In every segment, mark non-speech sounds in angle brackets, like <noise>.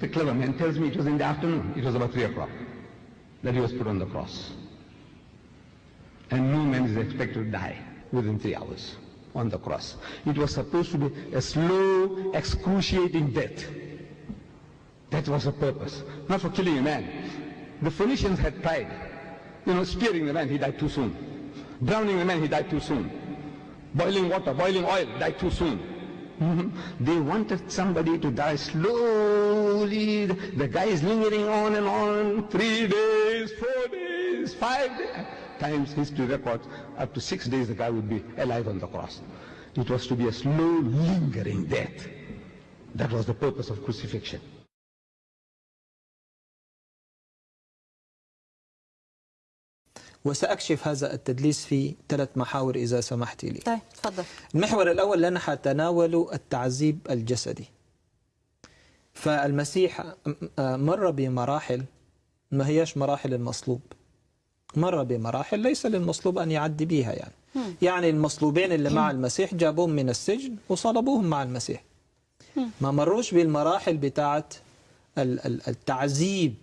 but the clever man tells me it was in the afternoon. It was about 3 o'clock that he was put on the cross. And no man is expected to die within three hours on the cross. It was supposed to be a slow, excruciating death. That was the purpose, not for killing a man. The Phoenicians had tried, you know, spearing the man, he died too soon. Drowning the man, he died too soon. Boiling water, boiling oil, died too soon. <laughs> They wanted somebody to die slowly. The guy is lingering on and on, three days, four days, five days. Times history records, up to six days the guy would be alive on the cross. It was to be a slow, lingering death. That was the purpose of crucifixion. وسأكشف هذا التدليس في ثلاث محاور إذا سمحت لي. طيب اتفضل المحور الأول لنا حتناول التعذيب الجسدي. فالمسيح مر بمراحل ما هياش مراحل المصلوب. مر بمراحل ليس للمصلوب أن يعدي بيها يعني. يعني المصلوبين اللي مع المسيح جابوهم من السجن وصلبوهم مع المسيح. ما مروش بالمراحل بتاعة ال- التعذيب.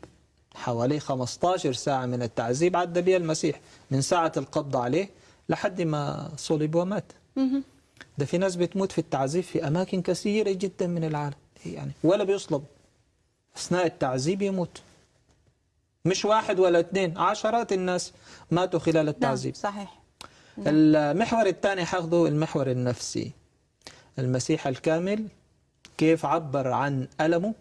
حوالي 15 ساعة من التعذيب. عدى بها المسيح من ساعة القبض عليه لحد ما صلب ومات. ده في ناس بتموت في التعذيب في أماكن كثيرة جدا من العالم. يعني ولا بيصلب. أثناء التعذيب يموت. مش واحد ولا اثنين عشرات الناس ماتوا خلال نعم التعذيب. صحيح. المحور الثاني حاخذه المحور النفسي. المسيح الكامل كيف عبر عن ألمه؟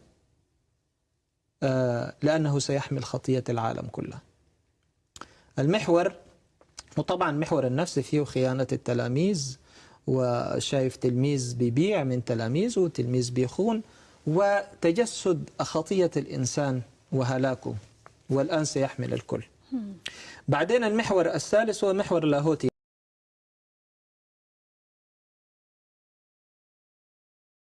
لأنه سيحمل خطية العالم كله المحور وطبعا محور النفسي فيه خيانة التلاميذ وشايف تلميذ بيبيع من تلاميذه وتلميذ بيخون وتجسد خطية الإنسان وهلاكه والآن سيحمل الكل. بعدين المحور الثالث هو محور لاهوتي.